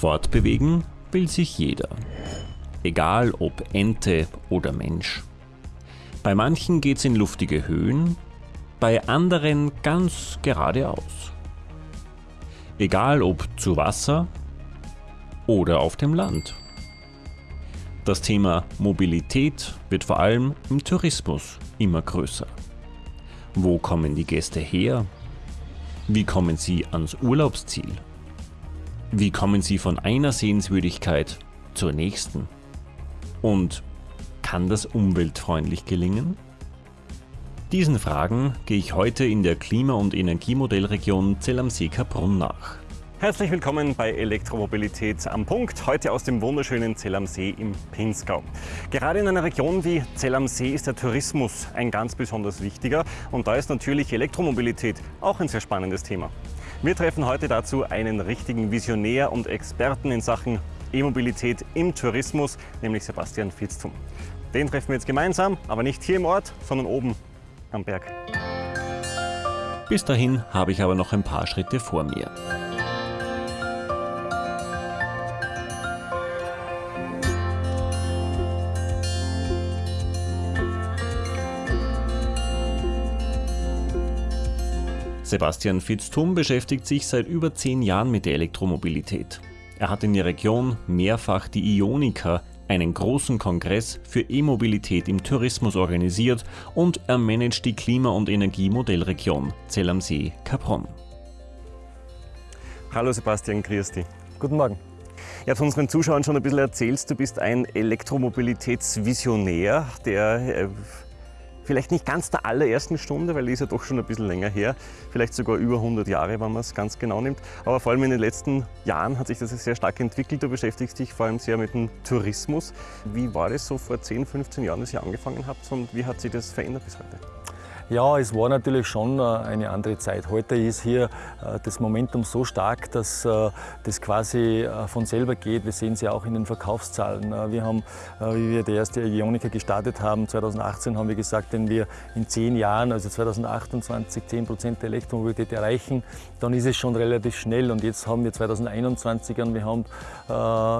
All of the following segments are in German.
Fortbewegen will sich jeder. Egal ob Ente oder Mensch. Bei manchen geht's in luftige Höhen, bei anderen ganz geradeaus. Egal ob zu Wasser oder auf dem Land. Das Thema Mobilität wird vor allem im Tourismus immer größer. Wo kommen die Gäste her? Wie kommen sie ans Urlaubsziel? Wie kommen Sie von einer Sehenswürdigkeit zur nächsten? Und kann das umweltfreundlich gelingen? Diesen Fragen gehe ich heute in der Klima- und Energiemodellregion Zell am See-Kaprun nach. Herzlich willkommen bei Elektromobilität am Punkt, heute aus dem wunderschönen Zell am See im Pinzgau. Gerade in einer Region wie Zell am See ist der Tourismus ein ganz besonders wichtiger und da ist natürlich Elektromobilität auch ein sehr spannendes Thema. Wir treffen heute dazu einen richtigen Visionär und Experten in Sachen E-Mobilität im Tourismus, nämlich Sebastian Fitztum. Den treffen wir jetzt gemeinsam, aber nicht hier im Ort, sondern oben am Berg. Bis dahin habe ich aber noch ein paar Schritte vor mir. Sebastian Fitztum beschäftigt sich seit über zehn Jahren mit der Elektromobilität. Er hat in der Region mehrfach die Ionica, einen großen Kongress für E-Mobilität im Tourismus organisiert und er managt die Klima- und Energiemodellregion Zell am See Capron. Hallo Sebastian, grüß. Guten Morgen. Ja, zu unseren Zuschauern schon ein bisschen erzählst, du bist ein Elektromobilitätsvisionär, der äh, vielleicht nicht ganz der allerersten Stunde, weil die ist ja doch schon ein bisschen länger her, vielleicht sogar über 100 Jahre, wenn man es ganz genau nimmt. Aber vor allem in den letzten Jahren hat sich das sehr stark entwickelt. Du beschäftigst dich vor allem sehr mit dem Tourismus. Wie war das so vor 10, 15 Jahren, dass ihr angefangen habt und wie hat sich das verändert bis heute? Ja, es war natürlich schon äh, eine andere Zeit. Heute ist hier äh, das Momentum so stark, dass äh, das quasi von selber geht. Wir sehen es ja auch in den Verkaufszahlen. Wir haben, wie wir die erste Ionica gestartet haben, 2018 haben wir gesagt, wenn wir in zehn Jahren, also 2028, 10 Prozent der Elektromobilität erreichen, dann ist es schon relativ schnell. Und jetzt haben wir 2021 und wir haben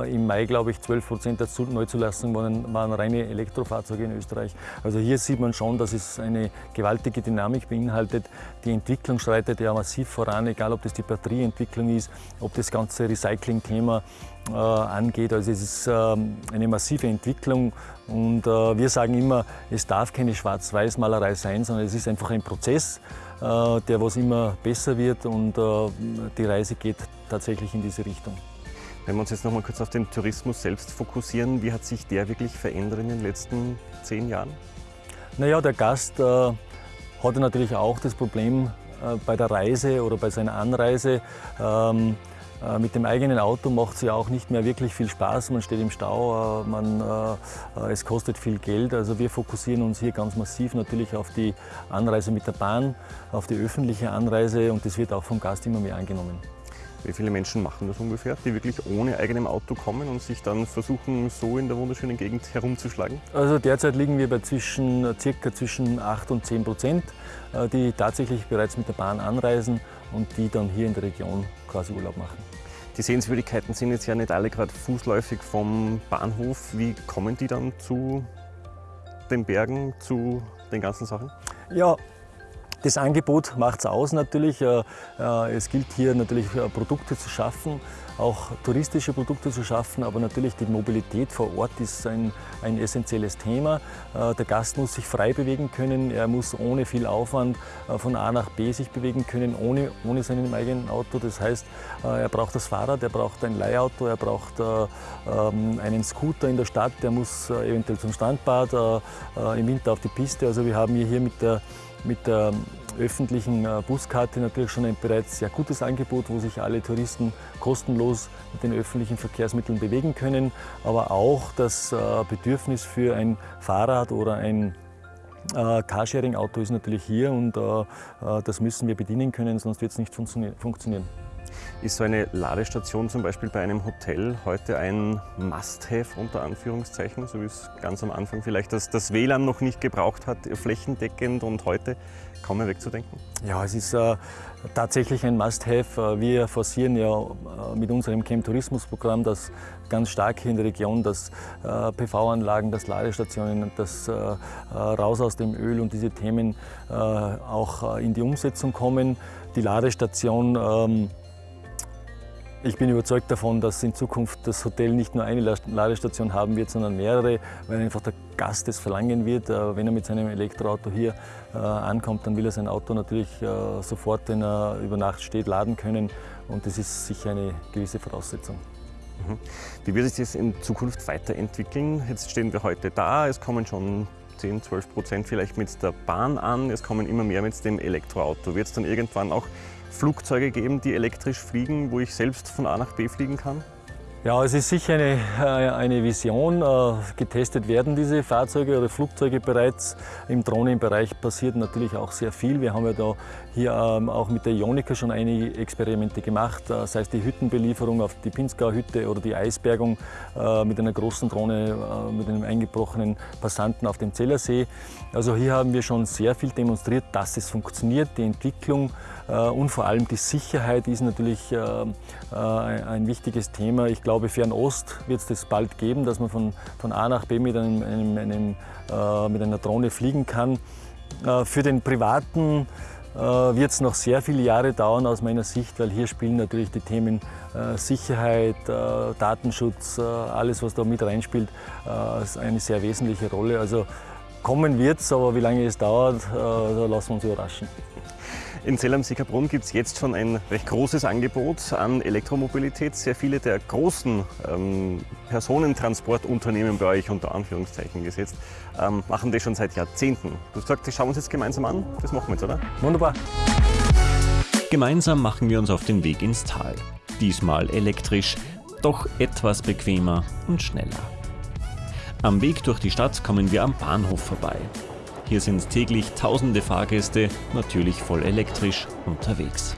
im Mai, glaube ich, 12 Prozent der Neuzulassungen waren, waren reine Elektrofahrzeuge in Österreich. Also hier sieht man schon, dass es eine gewaltige gewaltige Dynamik beinhaltet. Die Entwicklung schreitet ja massiv voran, egal ob das die Batterieentwicklung ist, ob das ganze Recycling-Thema äh, angeht. Also es ist ähm, eine massive Entwicklung und äh, wir sagen immer, es darf keine Schwarz-Weiß-Malerei sein, sondern es ist einfach ein Prozess, äh, der was immer besser wird und äh, die Reise geht tatsächlich in diese Richtung. Wenn wir uns jetzt noch mal kurz auf den Tourismus selbst fokussieren, wie hat sich der wirklich verändert in den letzten zehn Jahren? Naja, der Gast äh, hat er natürlich auch das Problem äh, bei der Reise oder bei seiner Anreise. Ähm, äh, mit dem eigenen Auto macht es ja auch nicht mehr wirklich viel Spaß. Man steht im Stau, äh, man, es kostet viel Geld. Also wir fokussieren uns hier ganz massiv natürlich auf die Anreise mit der Bahn, auf die öffentliche Anreise und das wird auch vom Gast immer mehr angenommen. Wie viele Menschen machen das ungefähr, die wirklich ohne eigenem Auto kommen und sich dann versuchen, so in der wunderschönen Gegend herumzuschlagen? Also derzeit liegen wir bei zwischen, circa zwischen 8 und 10 Prozent, äh, die tatsächlich bereits mit der Bahn anreisen und die dann hier in der Region quasi Urlaub machen. Die Sehenswürdigkeiten sind jetzt ja nicht alle gerade fußläufig vom Bahnhof. Wie kommen die dann zu den Bergen, zu den ganzen Sachen? Ja, das Angebot macht es aus natürlich. Äh, äh, es gilt hier natürlich äh, Produkte zu schaffen, auch touristische Produkte zu schaffen, aber natürlich die Mobilität vor Ort ist ein, ein essentielles Thema. Der Gast muss sich frei bewegen können, er muss ohne viel Aufwand von A nach B sich bewegen können, ohne, ohne seinem eigenen Auto. Das heißt, er braucht das Fahrrad, er braucht ein Leihauto, er braucht ähm, einen Scooter in der Stadt, er muss eventuell zum Strandbad, im Winter auf die Piste. Also wir haben hier mit der mit der öffentlichen äh, Buskarte natürlich schon ein bereits sehr gutes Angebot, wo sich alle Touristen kostenlos mit den öffentlichen Verkehrsmitteln bewegen können, aber auch das äh, Bedürfnis für ein Fahrrad oder ein äh, Carsharing-Auto ist natürlich hier und das müssen wir bedienen können, sonst wird es nicht funktionieren. Ist so eine Ladestation zum Beispiel bei einem Hotel heute ein Must-Have unter Anführungszeichen, so wie es ganz am Anfang vielleicht das, das WLAN noch nicht gebraucht hat, flächendeckend und heute kaum mehr wegzudenken? Ja, es ist, äh, tatsächlich ein Must-Have. Wir forcieren ja mit unserem Chem-Tourismus-Programm das ganz stark hier in der Region, dass PV-Anlagen, dass Ladestationen, das raus aus dem Öl und diese Themen auch in die Umsetzung kommen. Die Ladestation ähm, ich bin überzeugt davon, dass in Zukunft das Hotel nicht nur eine Ladestation haben wird, sondern mehrere, weil einfach der Gast es verlangen wird. Äh, wenn er mit seinem Elektroauto hier äh, ankommt, dann will er sein Auto natürlich äh, sofort, wenn er über Nacht steht, laden können. Und das ist sicher eine gewisse Voraussetzung. Mhm. Wie wird sich das in Zukunft weiterentwickeln? Jetzt stehen wir heute da, es kommen schon 10, 12 Prozent vielleicht mit der Bahn an, es kommen immer mehr mit dem Elektroauto. Wird es dann irgendwann auch Flugzeuge geben, die elektrisch fliegen, wo ich selbst von A nach B fliegen kann? Ja, es ist sicher eine, äh, eine Vision. Äh, getestet werden diese Fahrzeuge oder Flugzeuge bereits. Im Drohnenbereich passiert natürlich auch sehr viel. Wir haben ja da hier ähm, auch mit der Ionica schon einige Experimente gemacht, äh, sei es die Hüttenbelieferung auf die Pinzgauer Hütte oder die Eisbergung mit einer großen Drohne mit einem eingebrochenen Passanten auf dem Zellersee. Also hier haben wir schon sehr viel demonstriert, dass es funktioniert. Die Entwicklung und vor allem die Sicherheit ist natürlich ein wichtiges Thema. Ich glaube, Fernost wird es das bald geben, dass man von, A nach B mit, einem, einem, einem äh, mit einer Drohne fliegen kann. Äh, für den Privaten äh, wird es noch sehr viele Jahre dauern aus meiner Sicht, weil hier spielen natürlich die Themen äh, Sicherheit, äh, Datenschutz, äh, alles was da mit reinspielt, eine sehr wesentliche Rolle. Also kommen wird es, aber wie lange es dauert, da lassen wir uns überraschen. In Zell am Sickerbrunn gibt es jetzt schon ein recht großes Angebot an Elektromobilität. Sehr viele der großen ähm, Personentransportunternehmen bei euch unter Anführungszeichen gesetzt, ähm, machen das schon seit Jahrzehnten. Du sagst, das schauen wir uns jetzt gemeinsam an. Das machen wir jetzt, oder? Wunderbar. Gemeinsam machen wir uns auf den Weg ins Tal. Diesmal elektrisch, doch etwas bequemer und schneller. Am Weg durch die Stadt kommen wir am Bahnhof vorbei. Hier sind täglich tausende Fahrgäste, natürlich voll elektrisch, unterwegs.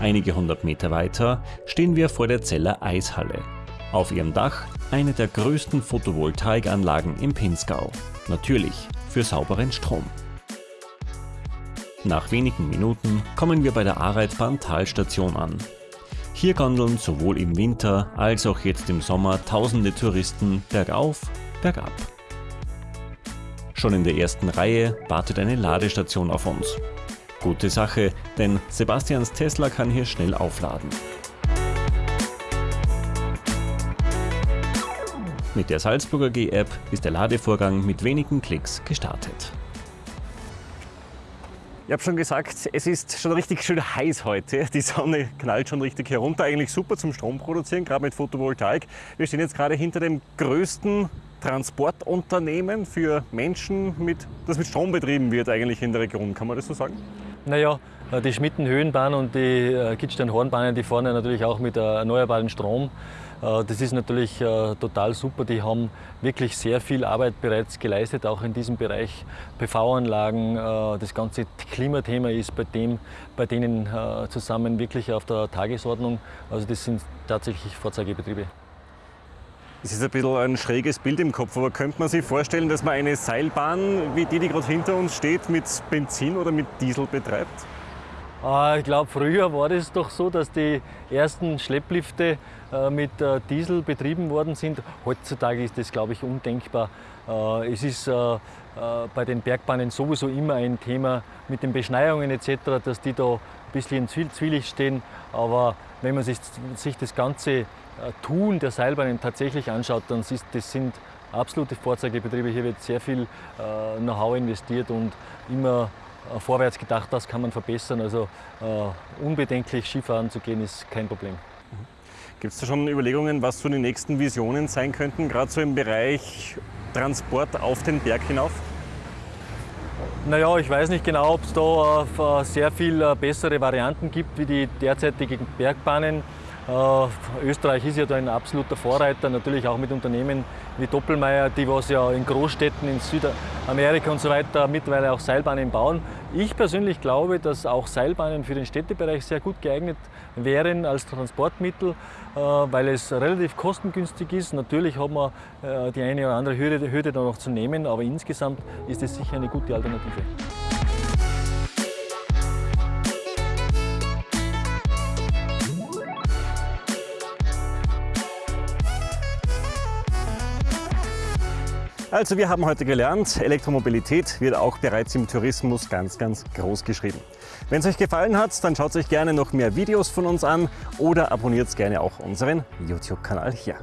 Einige hundert Meter weiter stehen wir vor der Zeller Eishalle. Auf ihrem Dach eine der größten Photovoltaikanlagen im Pinzgau. Natürlich für sauberen Strom. Nach wenigen Minuten kommen wir bei der Areitbahn Talstation an, hier gondeln sowohl im Winter als auch jetzt im Sommer tausende Touristen bergauf, bergab. Schon in der ersten Reihe wartet eine Ladestation auf uns. Gute Sache, denn Sebastians Tesla kann hier schnell aufladen. Mit der Salzburger G-App ist der Ladevorgang mit wenigen Klicks gestartet. Ich habe schon gesagt, es ist schon richtig schön heiß heute. Die Sonne knallt schon richtig herunter. Eigentlich super zum Strom produzieren, gerade mit Photovoltaik. Wir stehen jetzt gerade hinter dem größten Transportunternehmen für Menschen, mit, das mit Strom betrieben wird eigentlich in der Region. Kann man das so sagen? Naja, die Schmitten-Höhenbahn und die äh, Kitzstein-Hornbahnen, die fahren ja natürlich auch mit erneuerbaren Strom. Äh, das ist natürlich äh, total super. Die haben wirklich sehr viel Arbeit bereits geleistet, auch in diesem Bereich PV-Anlagen. Äh, das ganze Klimathema ist bei, dem, bei denen zusammen wirklich auf der Tagesordnung. Also das sind tatsächlich Vorzeigebetriebe. Es ist ein bisschen ein schräges Bild im Kopf, aber könnte man sich vorstellen, dass man eine Seilbahn, wie die, die gerade hinter uns steht, mit Benzin oder mit Diesel betreibt? Ah, ich glaube, früher war das doch so, dass die ersten Schlepplifte äh, mit äh, Diesel betrieben worden sind. Heutzutage ist das, glaube ich, undenkbar. Äh, es ist bei den Bergbahnen sowieso immer ein Thema mit den Beschneiungen etc., dass die da ein bisschen in Zwielicht stehen. Aber wenn man sich, sich das ganze Tun der Seilbahnen tatsächlich anschaut, dann ist das sind absolute Vorzeigebetriebe. Hier wird sehr viel Know-how investiert und immer vorwärts gedacht, das kann man verbessern. Also äh, unbedenklich Skifahren zu gehen ist kein Problem. Gibt es da schon Überlegungen, was so die nächsten Visionen sein könnten, gerade so im Bereich Transport auf den Berg hinauf? Naja, ich weiß nicht genau, ob es da äh, sehr viel äh, bessere Varianten gibt wie die derzeitigen Bergbahnen. Äh, Österreich ist ja da ein absoluter Vorreiter, natürlich auch mit Unternehmen wie Doppelmayr, die was ja in Großstädten in Südamerika und so weiter mittlerweile auch Seilbahnen bauen. Ich persönlich glaube, dass auch Seilbahnen für den Städtebereich sehr gut geeignet wären als Transportmittel, äh, weil es relativ kostengünstig ist. Natürlich hat man äh, die eine oder andere Hürde, Hürde da noch zu nehmen, aber insgesamt ist es sicher eine gute Alternative. Also wir haben heute gelernt, Elektromobilität wird auch bereits im Tourismus ganz, ganz groß geschrieben. Wenn es euch gefallen hat, dann schaut euch gerne noch mehr Videos von uns an oder abonniert gerne auch unseren YouTube-Kanal hier.